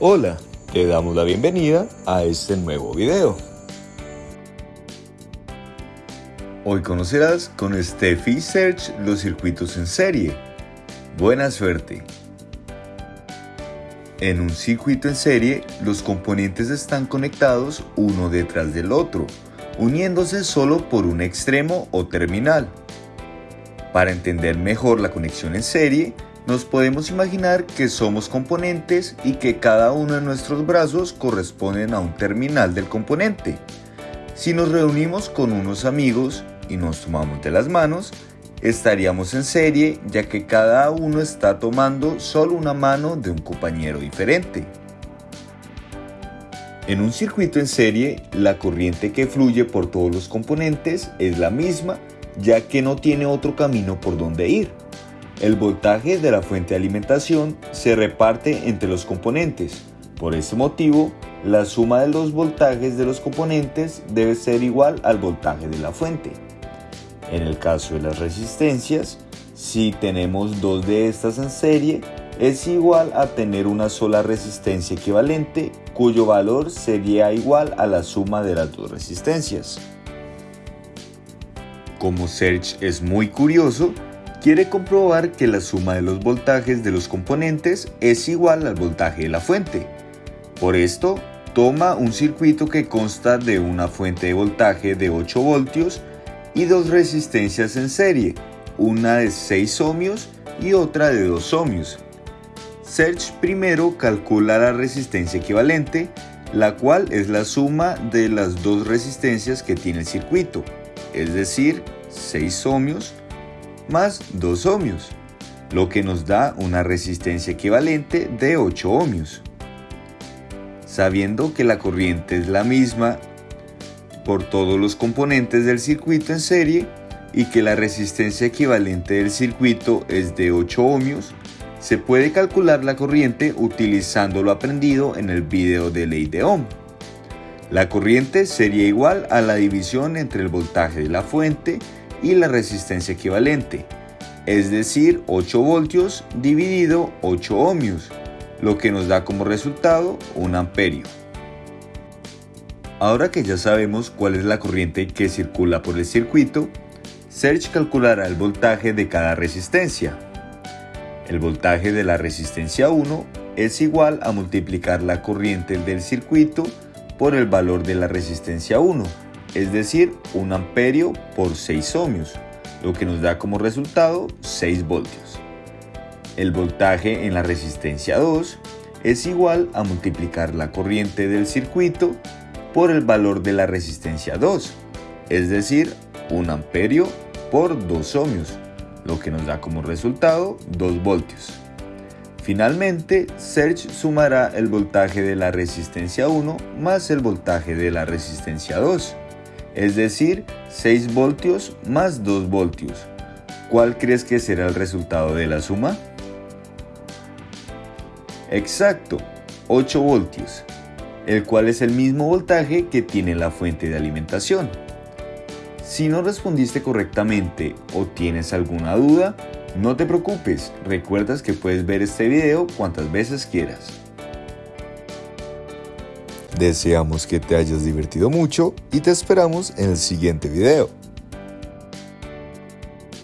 Hola, te damos la bienvenida a este nuevo video. Hoy conocerás con Steffi Search los circuitos en serie. Buena suerte. En un circuito en serie, los componentes están conectados uno detrás del otro, uniéndose solo por un extremo o terminal. Para entender mejor la conexión en serie, nos podemos imaginar que somos componentes y que cada uno de nuestros brazos corresponden a un terminal del componente. Si nos reunimos con unos amigos y nos tomamos de las manos, estaríamos en serie ya que cada uno está tomando solo una mano de un compañero diferente. En un circuito en serie, la corriente que fluye por todos los componentes es la misma ya que no tiene otro camino por donde ir. El voltaje de la fuente de alimentación se reparte entre los componentes. Por ese motivo, la suma de los voltajes de los componentes debe ser igual al voltaje de la fuente. En el caso de las resistencias, si tenemos dos de estas en serie, es igual a tener una sola resistencia equivalente cuyo valor sería igual a la suma de las dos resistencias. Como Serge es muy curioso, quiere comprobar que la suma de los voltajes de los componentes es igual al voltaje de la fuente. Por esto, toma un circuito que consta de una fuente de voltaje de 8 voltios y dos resistencias en serie, una de 6 ohmios y otra de 2 ohmios. Search primero calcula la resistencia equivalente, la cual es la suma de las dos resistencias que tiene el circuito, es decir, 6 ohmios más 2 ohmios, lo que nos da una resistencia equivalente de 8 ohmios. Sabiendo que la corriente es la misma por todos los componentes del circuito en serie y que la resistencia equivalente del circuito es de 8 ohmios, se puede calcular la corriente utilizando lo aprendido en el video de ley de Ohm. La corriente sería igual a la división entre el voltaje de la fuente y la resistencia equivalente, es decir 8 voltios dividido 8 ohmios, lo que nos da como resultado un amperio. Ahora que ya sabemos cuál es la corriente que circula por el circuito, Serge calculará el voltaje de cada resistencia. El voltaje de la resistencia 1 es igual a multiplicar la corriente del circuito por el valor de la resistencia 1 es decir, un amperio por 6 ohmios, lo que nos da como resultado 6 voltios. El voltaje en la resistencia 2 es igual a multiplicar la corriente del circuito por el valor de la resistencia 2, es decir, un amperio por 2 ohmios, lo que nos da como resultado 2 voltios. Finalmente, Serge sumará el voltaje de la resistencia 1 más el voltaje de la resistencia 2, es decir, 6 voltios más 2 voltios. ¿Cuál crees que será el resultado de la suma? Exacto, 8 voltios, el cual es el mismo voltaje que tiene la fuente de alimentación. Si no respondiste correctamente o tienes alguna duda, no te preocupes, recuerdas que puedes ver este video cuantas veces quieras. Deseamos que te hayas divertido mucho y te esperamos en el siguiente video.